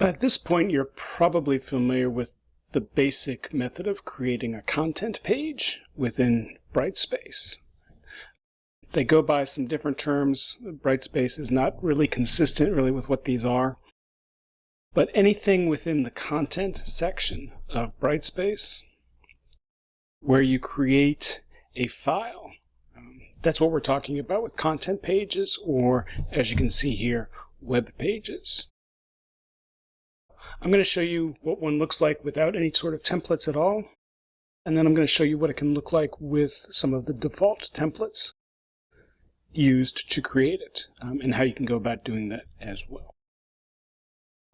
At this point, you're probably familiar with the basic method of creating a content page within Brightspace. They go by some different terms. Brightspace is not really consistent really with what these are. But anything within the content section of Brightspace where you create a file. Um, that's what we're talking about with content pages or, as you can see here, web pages. I'm going to show you what one looks like without any sort of templates at all. And then I'm going to show you what it can look like with some of the default templates used to create it um, and how you can go about doing that as well.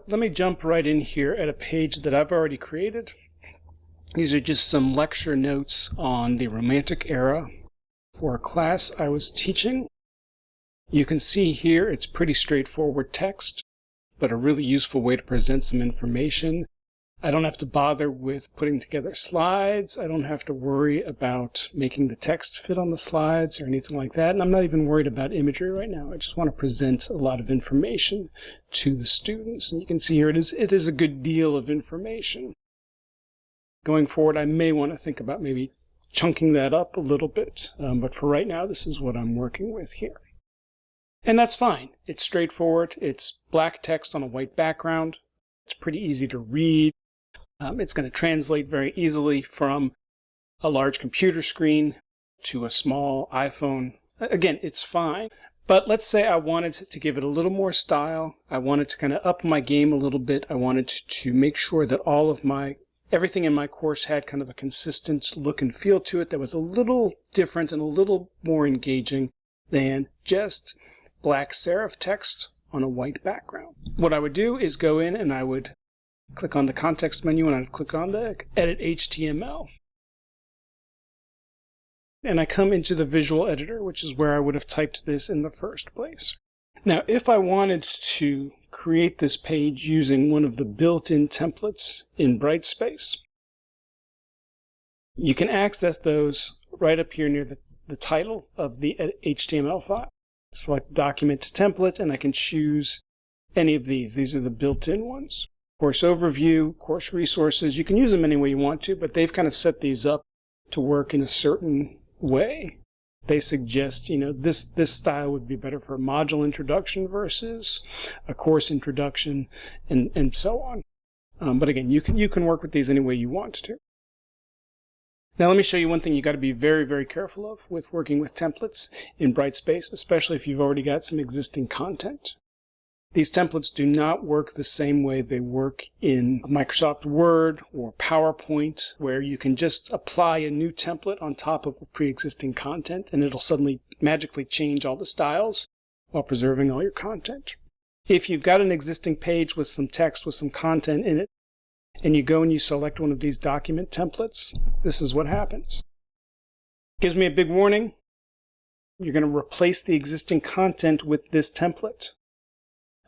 Let me jump right in here at a page that I've already created. These are just some lecture notes on the Romantic era for a class I was teaching. You can see here it's pretty straightforward text but a really useful way to present some information. I don't have to bother with putting together slides. I don't have to worry about making the text fit on the slides or anything like that. And I'm not even worried about imagery right now. I just want to present a lot of information to the students. And you can see here it is, it is a good deal of information. Going forward, I may want to think about maybe chunking that up a little bit. Um, but for right now, this is what I'm working with here. And that's fine. It's straightforward. It's black text on a white background. It's pretty easy to read. Um, it's going to translate very easily from a large computer screen to a small iPhone. Again, it's fine. But let's say I wanted to give it a little more style. I wanted to kind of up my game a little bit. I wanted to make sure that all of my everything in my course had kind of a consistent look and feel to it that was a little different and a little more engaging than just black serif text on a white background. What I would do is go in and I would click on the context menu and I'd click on the edit HTML. And I come into the visual editor, which is where I would have typed this in the first place. Now, if I wanted to create this page using one of the built-in templates in Brightspace, you can access those right up here near the, the title of the HTML file select document template, and I can choose any of these. These are the built-in ones. Course overview, course resources, you can use them any way you want to, but they've kind of set these up to work in a certain way. They suggest, you know, this, this style would be better for a module introduction versus a course introduction and, and so on. Um, but again, you can, you can work with these any way you want to. Now let me show you one thing you got to be very, very careful of with working with templates in Brightspace, especially if you've already got some existing content. These templates do not work the same way they work in Microsoft Word or PowerPoint, where you can just apply a new template on top of pre-existing content and it'll suddenly magically change all the styles while preserving all your content. If you've got an existing page with some text with some content in it, and you go and you select one of these document templates, this is what happens. Gives me a big warning. You're going to replace the existing content with this template.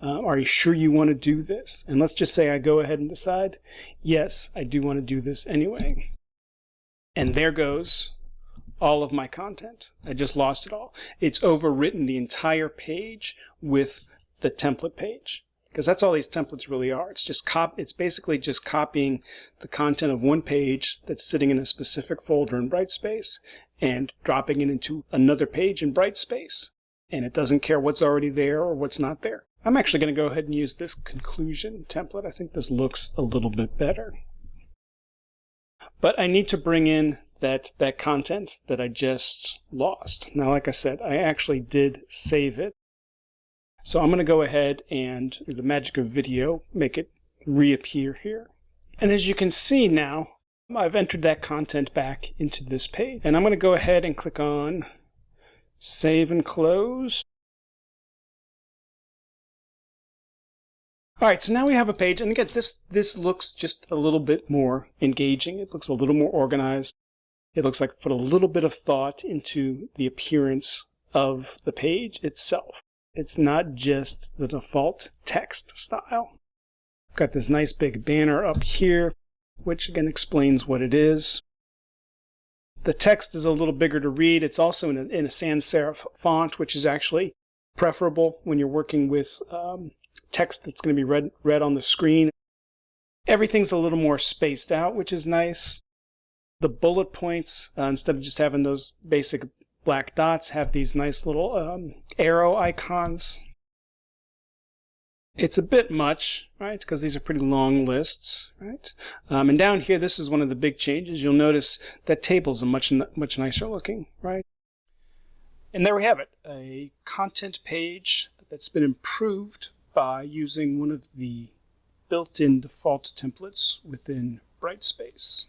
Uh, are you sure you want to do this? And let's just say I go ahead and decide, yes, I do want to do this anyway. And there goes all of my content. I just lost it all. It's overwritten the entire page with the template page because that's all these templates really are. It's just cop. It's basically just copying the content of one page that's sitting in a specific folder in Brightspace and dropping it into another page in Brightspace. And it doesn't care what's already there or what's not there. I'm actually going to go ahead and use this conclusion template. I think this looks a little bit better. But I need to bring in that, that content that I just lost. Now, like I said, I actually did save it so I'm going to go ahead and, through the magic of video, make it reappear here. And as you can see now, I've entered that content back into this page. And I'm going to go ahead and click on Save and Close. All right, so now we have a page, and again, this, this looks just a little bit more engaging. It looks a little more organized. It looks like put a little bit of thought into the appearance of the page itself. It's not just the default text style. I've got this nice big banner up here, which again explains what it is. The text is a little bigger to read. It's also in a, in a sans serif font, which is actually preferable when you're working with um, text that's going to be read, read on the screen. Everything's a little more spaced out, which is nice. The bullet points, uh, instead of just having those basic black dots, have these nice little um, arrow icons. It's a bit much, right, because these are pretty long lists, right? Um, and down here, this is one of the big changes. You'll notice that tables are much, much nicer looking, right? And there we have it, a content page that's been improved by using one of the built-in default templates within Brightspace.